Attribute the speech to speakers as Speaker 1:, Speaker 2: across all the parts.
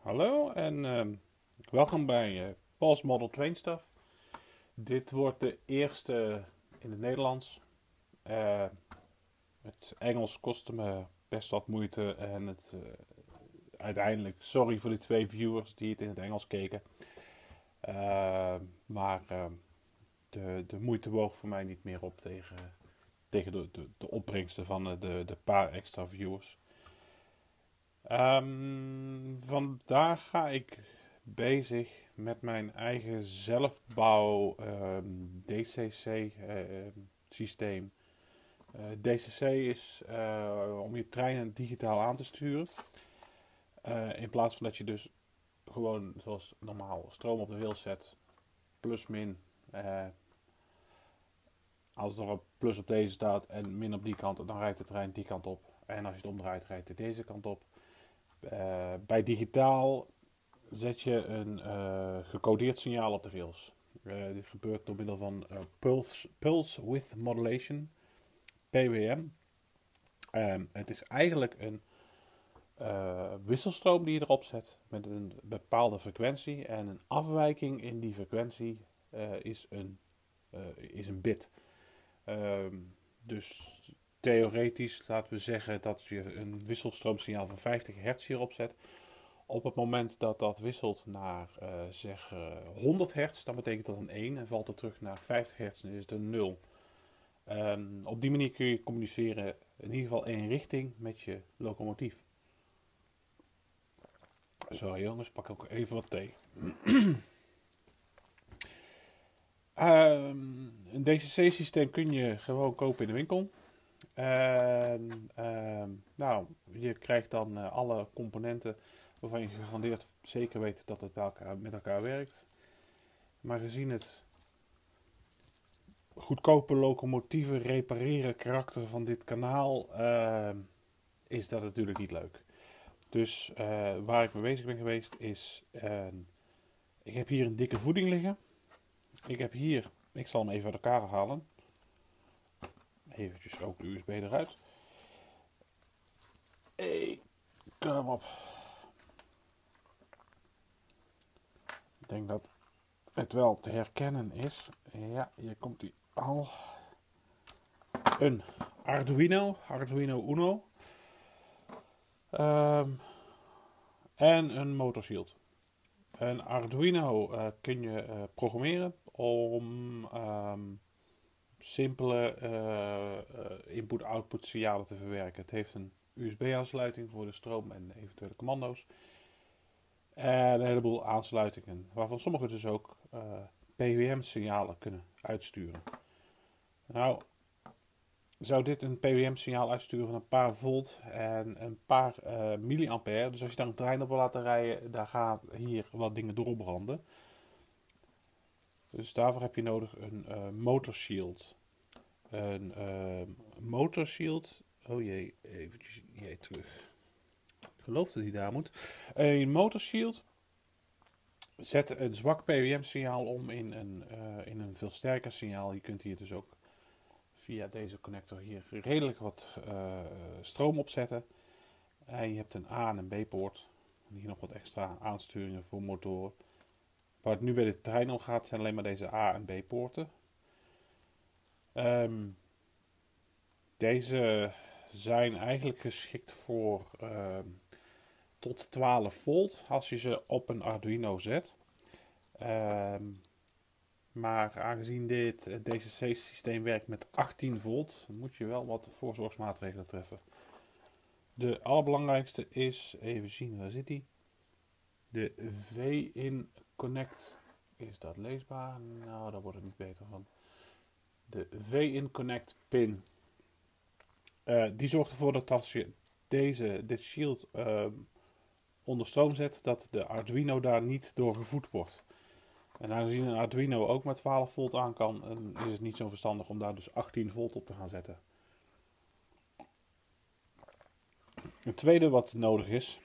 Speaker 1: Hallo en ehm, welkom bij uh, Paul's Model Train Stuff. Dit wordt de eerste in het Nederlands. Uh, het Engels kostte me best wat moeite en het, uh, uiteindelijk, sorry voor de twee viewers die het in het Engels keken. maar ehm, de, de moeite woog voor mij niet meer op tegen, tegen de, de, de opbrengsten van de, de paar extra viewers. Um, vandaag ga ik bezig met mijn eigen zelfbouw um, DCC uh, ehm, systeem. Uh, DCC is uh, om je treinen digitaal aan te sturen. Eh, in plaats van dat je dus gewoon zoals normaal stroom op de rails zet, plus min. als er een plus op deze staat en min op die kant, dan rijdt de trein die kant op. En als je het omdraait, rijdt hij deze kant op. Uh, bij digitaal zet je een uh, gecodeerd signaal op de rails. Uh, dit gebeurt door middel van pulse, pulse Width Modulation, PWM. Um, het is eigenlijk een wisselstroom die je erop zet met een bepaalde frequentie. En een afwijking in die frequentie is, een, is een bit. Um, dus theoretisch, laten we zeggen dat je een wisselstroomsignaal van 50 hertz hierop zet. Op het moment dat dat wisselt naar uh, zeg 100 hertz, dan betekent dat een 1 en valt het terug naar 50 hertz, dan is het een 0. Um, op die manier kun je communiceren in ieder geval één richting met je locomotief. Zo jongens, pak ook even wat thee. um, een DCC-systeem kun je gewoon kopen in de winkel. En ehm, nou, je krijgt dan uh, alle componenten waarvan je gegarandeerd zeker weet dat het elkaar, met elkaar werkt. Maar gezien het goedkope locomotieven repareren karakter van dit kanaal, uh, is dat natuurlijk niet leuk. Dus uh, waar ik mee bezig ben geweest is, ehm, ik heb hier een dikke voeding liggen. Ik heb hier, ik zal hem even uit elkaar halen eventjes ook de USB eruit. Hey, kom op. Ik denk dat het wel te herkennen is. Ja, hier komt hij al. Een Arduino, Arduino Uno. Um, en een motorshield. Een Arduino uh, kun je uh, programmeren om um, simpele uh, input-output signalen te verwerken. Het heeft een USB-aansluiting voor de stroom en eventuele commando's. En een heleboel aansluitingen, waarvan sommige dus ook eh, PWM-signalen kunnen uitsturen. Nou, zou dit een PWM-signaal uitsturen van een paar volt en een paar uh, milliampère. Dus als je daar een trein op wil laten rijden, daar gaan hier wat dingen doorbranden. Dus daarvoor heb je nodig een uh, motorshield. Een uh, motorshield. Oh jee, eventjes jij terug. Ik geloof dat hij daar moet. Een motorshield zet een zwak PWM-signaal om in een, uh, in een veel sterker signaal. Je kunt hier dus ook via deze connector hier redelijk wat uh, stroom opzetten. En je hebt een A- en een B-poort. Hier nog wat extra aansturingen voor motoren. Waar het nu bij de trein om gaat zijn alleen maar deze A- en B-poorten. Um, deze zijn eigenlijk geschikt voor um, tot 12 volt als je ze op een Arduino zet. Um, maar aangezien dit DCC-systeem werkt met 18 volt, moet je wel wat voorzorgsmaatregelen treffen. De allerbelangrijkste is, even zien, waar zit die? De V-in Connect. Is dat leesbaar? Nou, daar wordt het niet beter van. De V-in Connect pin. Uh, die zorgt ervoor dat als je deze, dit shield uh, onder stroom zet, dat de Arduino daar niet door gevoed wordt. En aangezien een Arduino ook met 12 volt aan kan, is het niet zo verstandig om daar dus 18 volt op te gaan zetten. Het tweede wat nodig is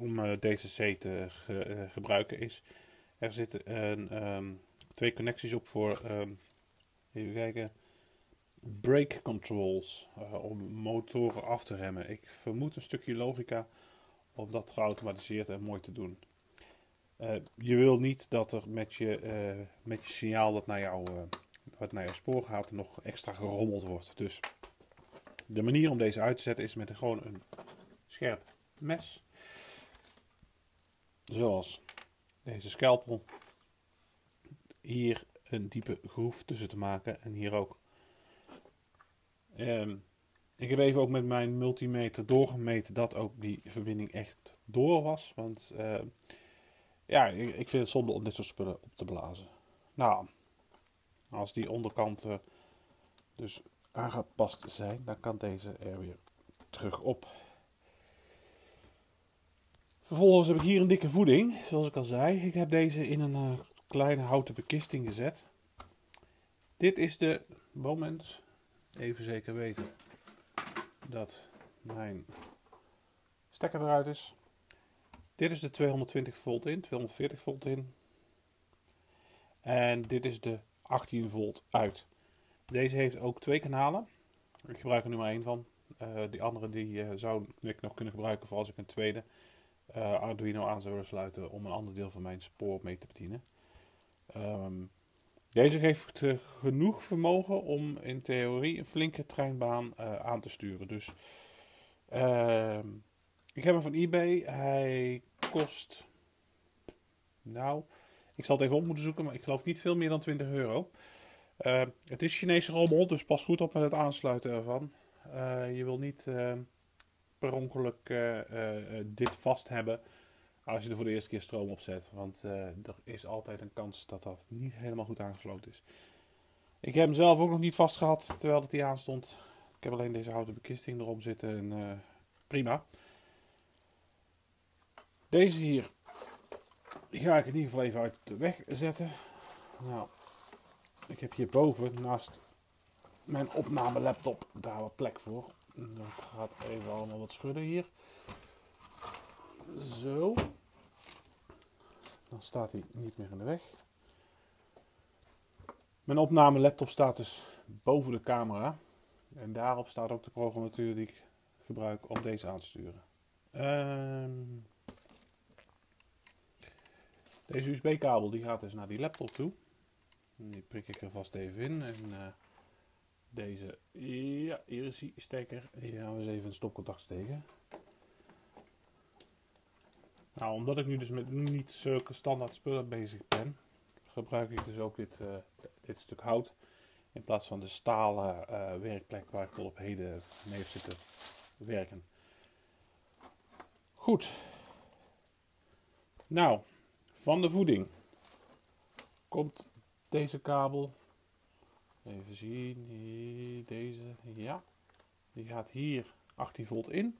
Speaker 1: om uh, DCC te ge gebruiken is, er zitten um, twee connecties op voor um, Even kijken. Brake controls uh, om motoren af te remmen. Ik vermoed een stukje logica om dat geautomatiseerd en mooi te doen. Je wil niet dat er met je, met je signaal dat naar, jou, wat naar jouw spoor gaat nog extra gerommeld wordt. Dus de manier om deze uit te zetten is met een, gewoon een scherp mes. Zoals deze scalpel. Hier een diepe groef tussen te maken en hier ook. Um, ik heb even ook met mijn multimeter doorgemeten dat ook die verbinding echt door was. Want uh, ja, ik, ik, vind het zonde om dit soort spullen op te blazen. Nou, als die onderkanten dus aangepast zijn, dan kan deze er weer terug op. Vervolgens heb ik hier een dikke voeding, zoals ik al zei. Ik heb deze in een uh, kleine houten bekisting gezet. Dit is de moment, even zeker weten dat mijn stekker eruit is. Dit is de 220 volt in, 240 volt in. En dit is de 18 volt uit. Deze heeft ook twee kanalen. Ik gebruik er nu maar één van. Uh, die andere die, uh, zou ik nog kunnen gebruiken voor als ik een tweede Arduino aan zou willen sluiten om een ander deel van mijn spoor mee te bedienen. Um, deze geeft genoeg vermogen om in theorie een flinke treinbaan uh, aan te sturen. Dus uh, ik heb hem van eBay. Hij kost. Nou, ik zal het even op moeten zoeken, maar ik geloof niet veel meer dan 20 euro. Uh, het is Chinese rommel, dus pas goed op met het aansluiten ervan. Uh, je wil niet per ongeluk dit vast hebben als je er voor de eerste keer stroom op zet. Want er is altijd een kans dat dat niet helemaal goed aangesloten is. Ik heb hem zelf ook nog niet vast gehad terwijl het hier aan stond. Ik heb alleen deze houten bekisting erop zitten en prima. Deze hier, ga ik in ieder geval even uit de weg zetten. Nou, ik heb hierboven naast mijn opname laptop daar wat plek voor. Dat gaat even allemaal wat schudden hier. Zo. Dan staat hij niet meer in de weg. Mijn opname laptop staat dus boven de camera. En daarop staat ook de programmatuur die ik gebruik om deze aan te sturen. Um, deze USB-kabel die gaat dus naar die laptop toe. Die prik ik er vast even in. En uh, deze, ja, hier is die stekker. Hier gaan we eens even een stopcontact steken. Nou, omdat ik nu dus met niet zulke standaard spullen bezig ben, gebruik ik dus ook dit, uh, dit stuk hout. In plaats van de stalen uh, werkplek waar ik tot op heden mee heb zitten werken. Goed. Nou, van de voeding komt deze kabel. Even zien. Deze. Ja. Die gaat hier 18 volt in.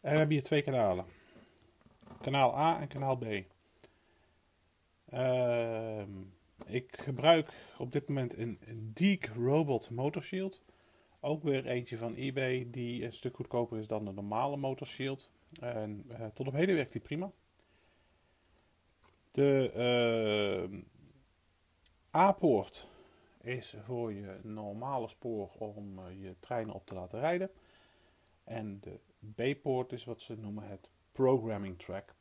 Speaker 1: En we hebben hier twee kanalen. Kanaal A en kanaal B. Uh, ik gebruik op dit moment een, Deek Robot Motor Shield. Ook weer eentje van eBay die een stuk goedkoper is dan de normale Motor Shield. En uh, tot op heden werkt die prima. De uh, A-poort is voor je normale spoor om uh, je treinen op te laten rijden. En de B-poort is wat ze noemen het programming track.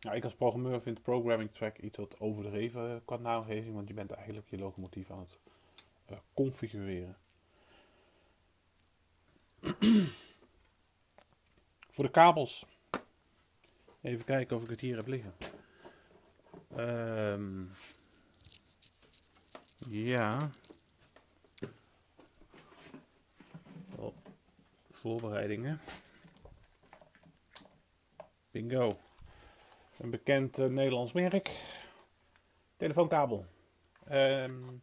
Speaker 1: Nou, ik als programmeur vind programming track iets wat overdreven qua naamgeving, want je bent eigenlijk je locomotief aan het uh, configureren. Voor de kabels. Even kijken of ik het hier heb liggen. Um, ja. voorbereidingen. Bingo. Een bekend uh, Nederlands merk. Telefoonkabel. Um,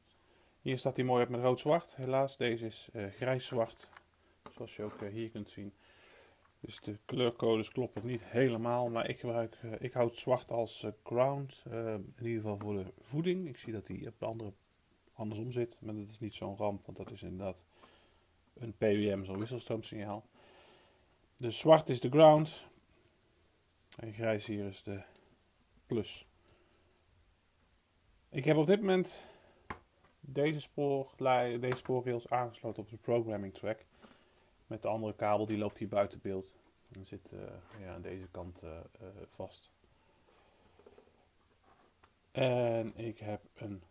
Speaker 1: hier staat hij mooi op met rood-zwart. Helaas, deze is uh, grijs-zwart. Zoals je ook uh, hier kunt zien. Dus de kleurcodes kloppen niet helemaal. Maar ik gebruik, ik houd zwart als ground. in ieder geval voor de voeding. Ik zie dat hij op de andere andersom zit. Maar dat is niet zo'n ramp. Want dat is inderdaad een PWM, zo'n wisselstroomsignaal. Dus zwart is de ground. En grijs hier is de plus. Ik heb op dit moment deze, deze spoorrails aangesloten op de programming track. Met de andere kabel die loopt hier buiten beeld. En zit uh, ja, aan deze kant uh, uh, vast. En ik heb een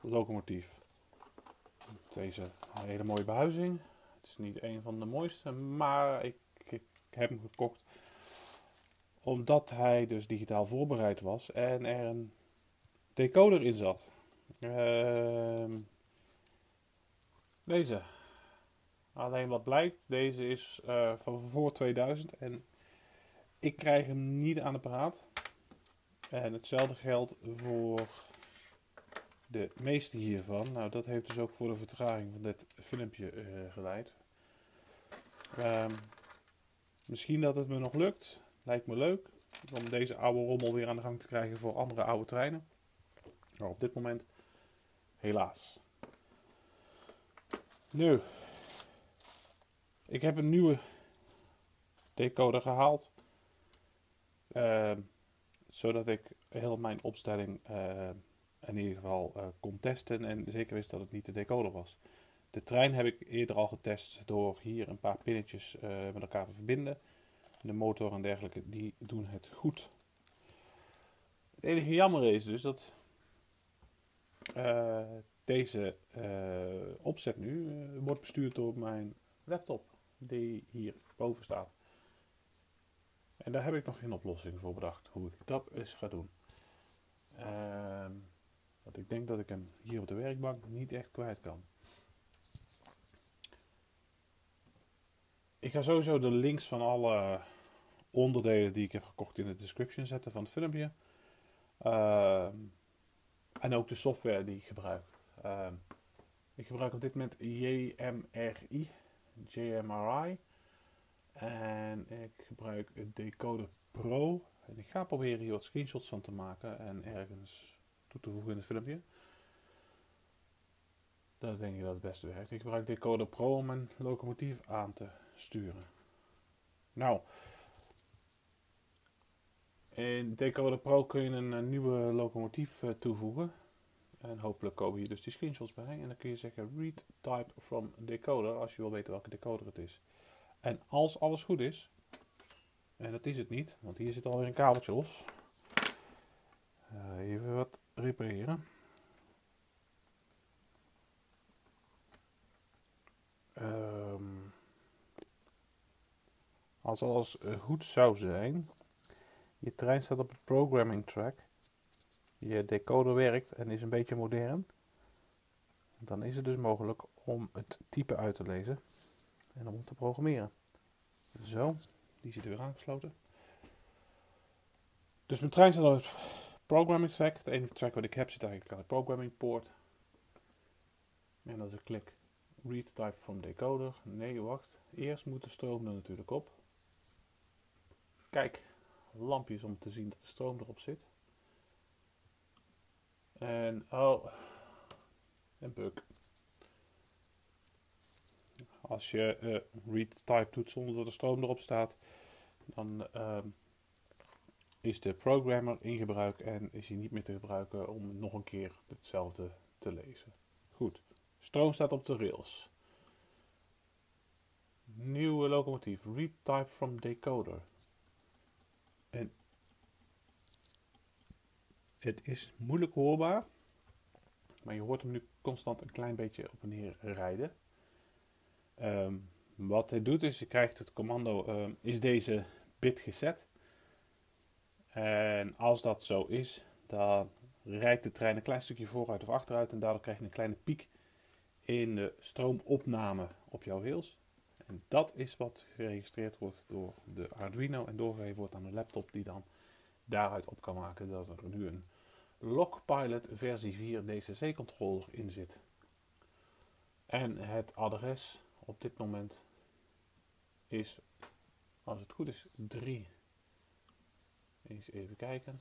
Speaker 1: locomotief. Deze hele mooie behuizing. Het is niet een van de mooiste, maar ik, ik heb hem gekocht omdat hij dus digitaal voorbereid was en er een decoder in zat. Uh, deze. Alleen wat blijkt, deze is uh, van voor 2000 en ik krijg hem niet aan de praat. En hetzelfde geldt voor de meeste hiervan. Nou, dat heeft dus ook voor de vertraging van dit filmpje uh, geleid. Um, misschien dat het me nog lukt. Lijkt me leuk om deze oude rommel weer aan de gang te krijgen voor andere oude treinen. Maar op dit moment helaas. Nu, ik heb een nieuwe decoder gehaald. Uh, zodat ik heel mijn opstelling uh, in ieder geval uh, kon testen en zeker wist dat het niet de decoder was. De trein heb ik eerder al getest door hier een paar pinnetjes met elkaar te verbinden. De motor en dergelijke, die doen het goed. Het enige jammer is dus dat uh, deze opzet nu wordt bestuurd door mijn laptop, die hier boven staat. En daar heb ik nog geen oplossing voor bedacht, hoe ik dat eens ga doen. Ehm, ik denk dat ik hem hier op de werkbank niet echt kwijt kan. Ik ga sowieso de links van alle onderdelen die ik heb gekocht in de description zetten van het filmpje. Uh, en ook de software die ik gebruik. Uh, ik gebruik op dit moment JMRI, JMRI. En ik gebruik Decoder Pro. En ik ga proberen hier wat screenshots van te maken en ergens toe te voegen in het filmpje. Dat denk ik dat het beste werkt. Ik gebruik Decoder Pro om mijn locomotief aan te sturen. Nou, in Decoder Pro kun je een, nieuwe locomotief uh, toevoegen. En hopelijk komen hier dus die screenshots bij. En dan kun je zeggen read type from decoder als je wil weten welke decoder het is. En als alles goed is, en dat is het niet, want hier zit alweer een kabeltje los. Uh, even wat repareren. Um, als alles goed zou zijn, je trein staat op het programming track. Je decoder werkt en is een beetje modern. Dan is het dus mogelijk om het type uit te lezen en om te programmeren. Zo, die zit weer aangesloten. Dus mijn trein staat op programming track. Het enige track wat ik heb zit eigenlijk aan de programming poort. En als ik klik read type from decoder. Nee, wacht. Eerst moet de stroom er natuurlijk op. Kijk, lampjes om te zien dat de stroom erop zit. En, oh, een bug. Als je uh, read type doet zonder dat de stroom erop staat, dan uh, is de programmer in gebruik en is hij niet meer te gebruiken om nog een keer hetzelfde te lezen. Goed, stroom staat op de rails. Nieuwe locomotief, read type from decoder. En het is moeilijk hoorbaar, maar je hoort hem nu constant een klein beetje op en neer rijden. Um, wat hij doet is, je krijgt het commando, um, is deze bit gezet? En als dat zo is, dan rijdt de trein een klein stukje vooruit of achteruit en daardoor krijg je een kleine piek in de stroomopname op jouw rails. En dat is wat geregistreerd wordt door de Arduino en doorgegeven wordt aan de laptop die dan daaruit op kan maken dat er nu een Lockpilot versie 4 DCC controller in zit. En het adres op dit moment is, als het goed is, 3. Eens even kijken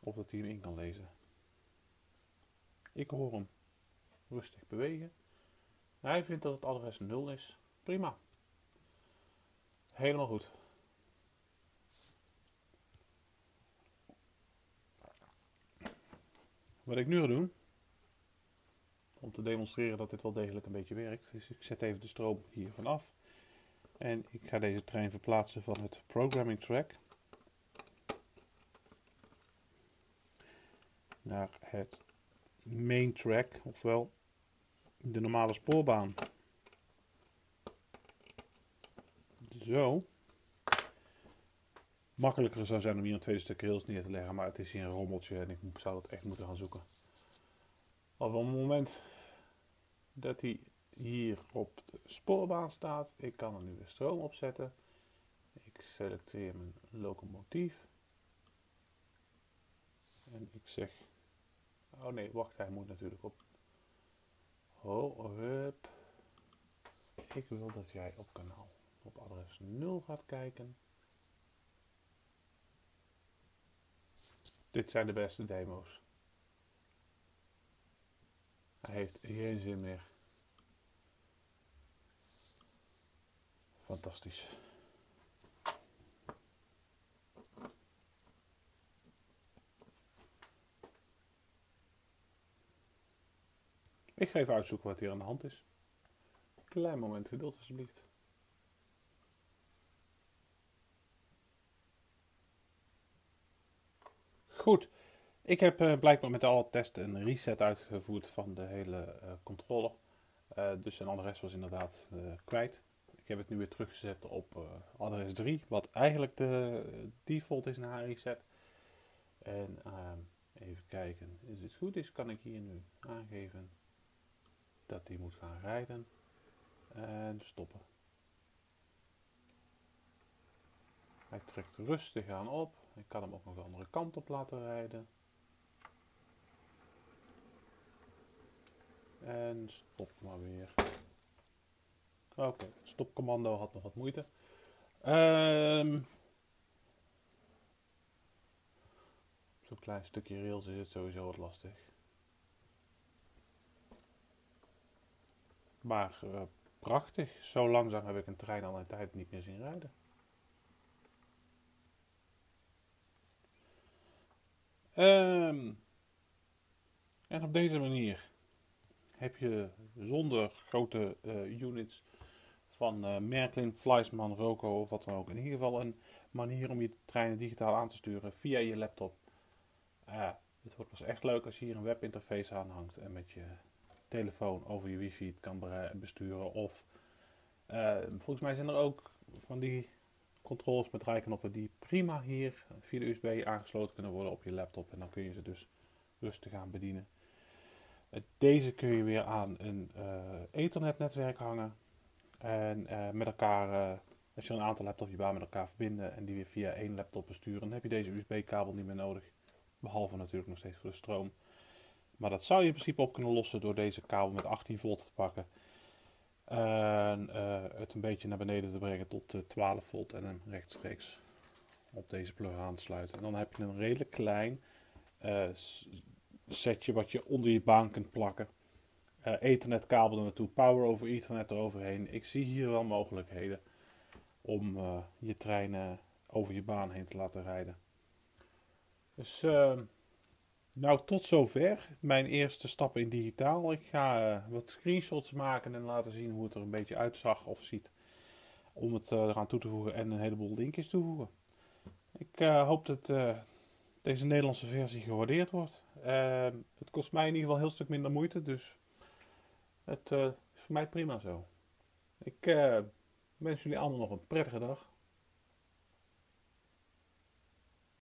Speaker 1: of dat hij hem in kan lezen. Ik hoor hem rustig bewegen. Hij vindt dat het adres 0 is. Prima. Helemaal goed. Wat ik nu ga doen, om te demonstreren dat dit wel degelijk een beetje werkt. Dus ik zet even de stroom hiervan af. En ik ga deze trein verplaatsen van het programming track naar het main track, ofwel de normale spoorbaan. Zo. Makkelijker zou zijn om hier een tweede stuk rails neer te leggen, maar het is hier een rommeltje en ik zou dat echt moeten gaan zoeken. Op het moment dat hij hier op de spoorbaan staat, ik kan er nu weer stroom opzetten. Ik selecteer mijn locomotief. En ik zeg, oh nee, wacht, hij moet natuurlijk op. Ho, hup. Ik wil dat jij op kanaal op adres 0 gaat kijken. Dit zijn de beste demo's. Hij heeft geen zin meer. Fantastisch. Ik ga even uitzoeken wat hier aan de hand is. Klein moment geduld alsjeblieft. Goed, ik heb uh, blijkbaar met alle testen een reset uitgevoerd van de hele uh, controller. Uh, dus een adres was inderdaad kwijt. Ik heb het nu weer teruggezet op adres 3, wat eigenlijk de default is na reset. En ehm, even kijken, als het goed is kan ik hier nu aangeven dat hij moet gaan rijden en stoppen. Hij trekt rustig aan op. Ik kan hem ook nog de andere kant op laten rijden. En stop maar weer. Oké, het stopcommando had nog wat moeite. Um, Zo'n klein stukje rails is het sowieso wat lastig. Maar uh, prachtig. Zo langzaam heb ik een trein al een tijd niet meer zien rijden. Um, en op deze manier heb je zonder grote uh, units van uh, Merklin, Fleisman, Roco of wat dan ook. In ieder geval een manier om je treinen digitaal aan te sturen via je laptop. Uh, het wordt pas echt leuk als je hier een webinterface aan hangt en met je telefoon over je wifi kan besturen. Of volgens mij zijn er ook van die controls met rijknoppen die prima hier via de USB aangesloten kunnen worden op je laptop. En dan kun je ze dus rustig aan bedienen. Deze kun je weer aan een uh, Ethernet-netwerk hangen. En met elkaar, als je een aantal laptops je baan met elkaar verbinden en die weer via één laptop besturen, dan heb je deze USB-kabel niet meer nodig. Behalve natuurlijk nog steeds voor de stroom. Maar dat zou je in principe op kunnen lossen door deze kabel met 18 volt te pakken. En het een beetje naar beneden te brengen tot 12 volt en hem rechtstreeks op deze plug aan te sluiten. En dan heb je een redelijk klein setje wat je onder je baan kunt plakken. Ethernet kabel er naartoe, power over ethernet eroverheen. Ik zie hier wel mogelijkheden om je treinen over je baan heen te laten rijden. Dus uh, nou tot zover mijn eerste stappen in digitaal. Ik ga wat screenshots maken en laten zien hoe het er een beetje uitzag of ziet. Om het eraan toe te voegen en een heleboel linkjes toevoegen. Ik hoop dat deze Nederlandse versie gewaardeerd wordt. Ehm, het kost mij in ieder geval een heel stuk minder moeite, dus het is voor mij prima zo. Ik wens jullie allemaal nog een prettige dag.